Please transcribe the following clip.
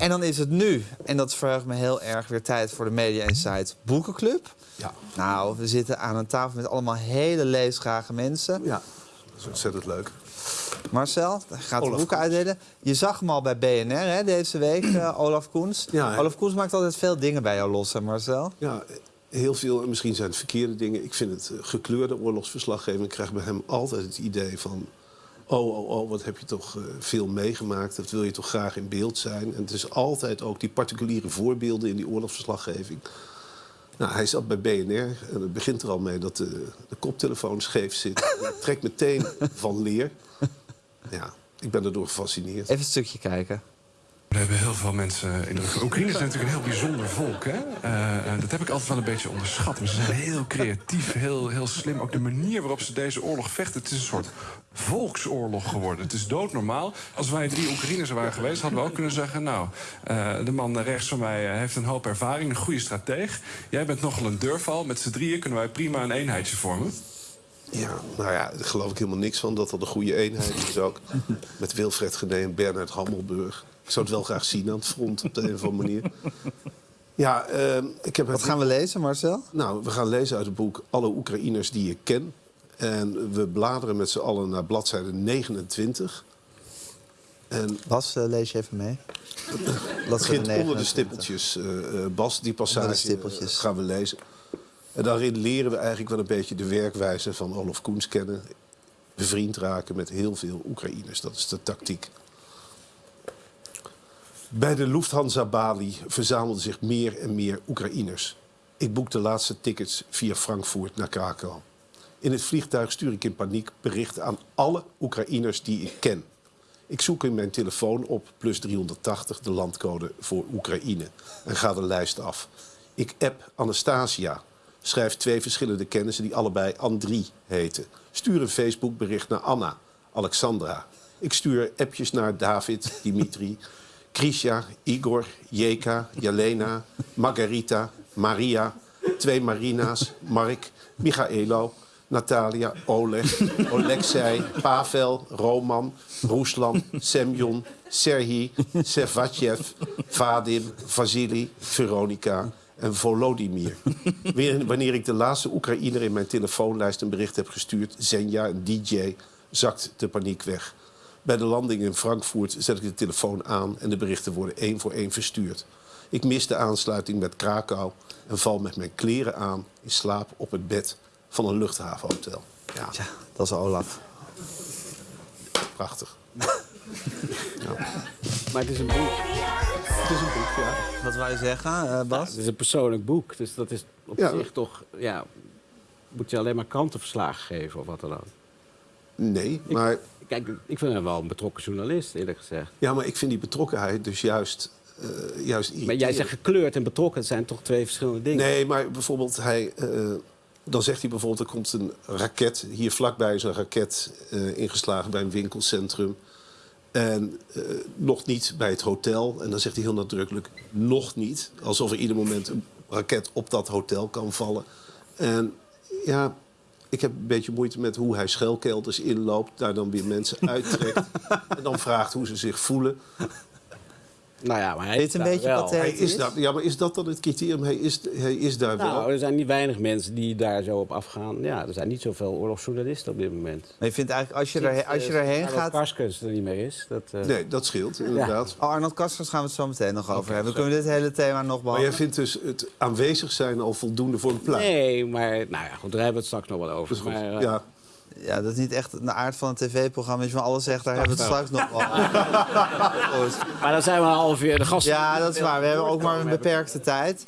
En dan is het nu, en dat verheugt me heel erg, weer tijd voor de Media Insight Boekenclub. Ja. Nou, we zitten aan een tafel met allemaal hele leesgrage mensen. Ja, dat is ontzettend leuk. Marcel gaat de boeken uitdelen. Je zag hem al bij BNR hè, deze week, eh, Olaf Koens. Ja? Olaf Koens maakt altijd veel dingen bij jou los, hè Marcel? Ja, heel veel, en misschien zijn het verkeerde dingen. Ik vind het eh, gekleurde oorlogsverslaggeving. Ik krijg bij hem altijd het idee van... oh, oh, oh, wat heb je toch eh, veel meegemaakt. Dat wil je toch graag in beeld zijn. En het is altijd ook die particuliere voorbeelden in die oorlogsverslaggeving. Nou, hij zat bij BNR en het begint er al mee dat de, de koptelefoon scheef zit. Trek meteen van leer. Ja, ik ben erdoor gefascineerd. Even een stukje kijken. We hebben heel veel mensen in de. Oekraïne is natuurlijk een heel bijzonder volk. Hè? Eh, eh, dat heb ik altijd wel een beetje onderschat. Ze zijn heel creatief, heel, heel slim. Ook de manier waarop ze deze oorlog vechten. Het is een soort volksoorlog geworden. Het is doodnormaal. Als wij drie Oekraïners waren geweest, hadden we ook kunnen zeggen... nou, eh, de man rechts van mij heeft een hoop ervaring, een goede strateeg. Jij bent nogal een durfal. Met z'n drieën kunnen wij prima een eenheidje vormen. Ja, nou ja, daar geloof ik helemaal niks van. Dat dat een goede eenheid is ook. Met Wilfred Gené en Bernard Hammelburg. Ik zou het wel graag zien aan het front op de een of andere manier. Ja, ehm, ik heb Wat gaan we lezen, Marcel? Nou, we gaan lezen uit het boek Alle Oekraïners die ik ken. En we bladeren met z'n allen naar bladzijde 29. En Bas, eh, lees je even mee. het begint onder de stippeltjes, eh, eh, Bas. Die passage gaan we lezen. En daarin leren we eigenlijk wel een beetje de werkwijze van Olaf Koens kennen. Bevriend raken met heel veel Oekraïners. Dat is de tactiek. Bij de Lufthansa-Bali verzamelden zich meer en meer Oekraïners. Ik boek de laatste tickets via Frankfurt naar Krakau. In het vliegtuig stuur ik in paniek berichten aan alle Oekraïners die ik ken. Ik zoek in mijn telefoon op plus 380 de landcode voor Oekraïne en ga de lijst af. Ik app Anastasia. Schrijf twee verschillende kennissen die allebei Andrie heten. Stuur een Facebookbericht naar Anna, Alexandra. Ik stuur appjes naar David, Dimitri, Krisha, Igor, Jeka, Jelena, Margarita, Maria, twee Marina's, Mark, Michaelo, Natalia, Oleg, Alexei, Pavel, Roman, Ruslan, Semyon, Serhii, Servatjev, Vadim, Vasili, Veronica en Volodymyr. Wanneer ik de laatste Oekraïner in mijn telefoonlijst een bericht heb gestuurd, Zenja, een DJ, zakt de paniek weg. Bij de landing in Frankfurt zet ik de telefoon aan en de berichten worden één voor één verstuurd. Ik mis de aansluiting met Krakau en val met mijn kleren aan in slaap op het bed van een luchthavenhotel. Ja, Ja, dat is Olaf. prachtig. Maar het is een boek. Het is een boek, ja. Wat je zeggen, eh, Bas? Het is een persoonlijk boek. Dus dat is op Ja. zich toch... Ja, moet je alleen maar krantenverslagen geven of wat dan ook. Nee, maar, Kijk, ik vind hem wel een betrokken journalist, eerlijk gezegd. ja, maar ik vind die betrokkenheid dus juist, eh juist Maar jij zegt gekleurd en betrokken, zijn toch twee verschillende dingen? Nee, maar bijvoorbeeld hij... eh, dan zegt hij bijvoorbeeld, er komt een raket. Hier vlakbij is een raket eh, ingeslagen bij een winkelcentrum. En nog niet bij het hotel. En dan zegt hij heel nadrukkelijk, nog niet. Alsof er ieder moment een raket op dat hotel kan vallen. En ja, ik heb een beetje moeite met hoe hij schuilkelders inloopt. Daar dan weer mensen uittrekt. en dan vraagt hoe ze zich voelen. Nou ja, maar hij Weet is een beetje wel. wat hij- Hij is daar, ja, maar is dat dan het criterium? Hij is, hij is daar wel. Nou, er zijn niet weinig mensen die daar zo op afgaan. Ja, er zijn niet zoveel oorlogsjournalisten op dit moment. Maar je vindt eigenlijk, als je, er, als je erheen gaat... Karskens er niet meer is. Dat, eh, Nee, dat scheelt inderdaad. Oh, Arnold Kasters gaan we het zo meteen nog over hebben. We kunnen dit hele thema nog Maar behandelen. jij vindt dus het aanwezig zijn al voldoende voor een plaat? Nee, maar nou ja, goed, daar hebben we het straks nog wel over. Dat. Maar, eh, ja. Ja, dat is niet echt de aard van een tv-programma. Als je van alles zegt, daar hebben we het straks nog wel. Maar dan zijn we al half uur de gasten. Ja, dat is waar. We hebben ook maar een beperkte tijd.